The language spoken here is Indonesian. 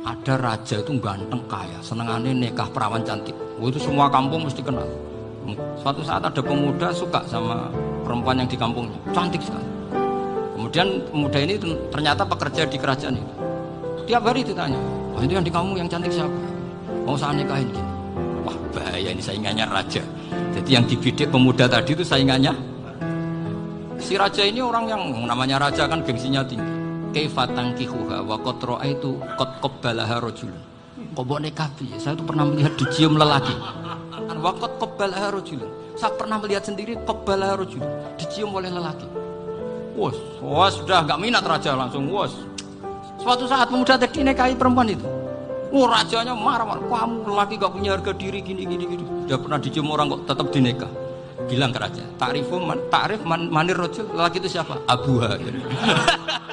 ada raja itu ganteng kaya, senengannya nikah perawan cantik. Oh, itu semua kampung mesti kenal. Suatu saat ada pemuda suka sama perempuan yang di kampungnya, cantik sekali. Kemudian pemuda ini ternyata pekerja di kerajaan itu. Tiap hari ditanya, oh, itu yang di kampung yang cantik siapa? Mau saya nikahin gini. Wah bahaya ini saingannya raja. Jadi yang dibidik pemuda tadi itu saingannya. Si raja ini orang yang namanya raja kan gengsinya tinggi kaifatang kihuha wa qad itu qad qabbalaha rajul kok nikah saya tuh pernah melihat dicium lelaki kan wa qad qabbalaha rajul saya pernah melihat sendiri qabbalaha rajul dicium oleh lelaki wos wos sudah nggak minat raja langsung wos suatu saat pemuda tadi nikahi perempuan itu Wah rajanya marah-marah, kamu lelaki gak punya harga diri gini gini gini. Udah pernah dicium orang kok tetap dinikah. Bilang ke raja, takrifu man, takrif man, manir rojul, lelaki itu siapa? Abuha.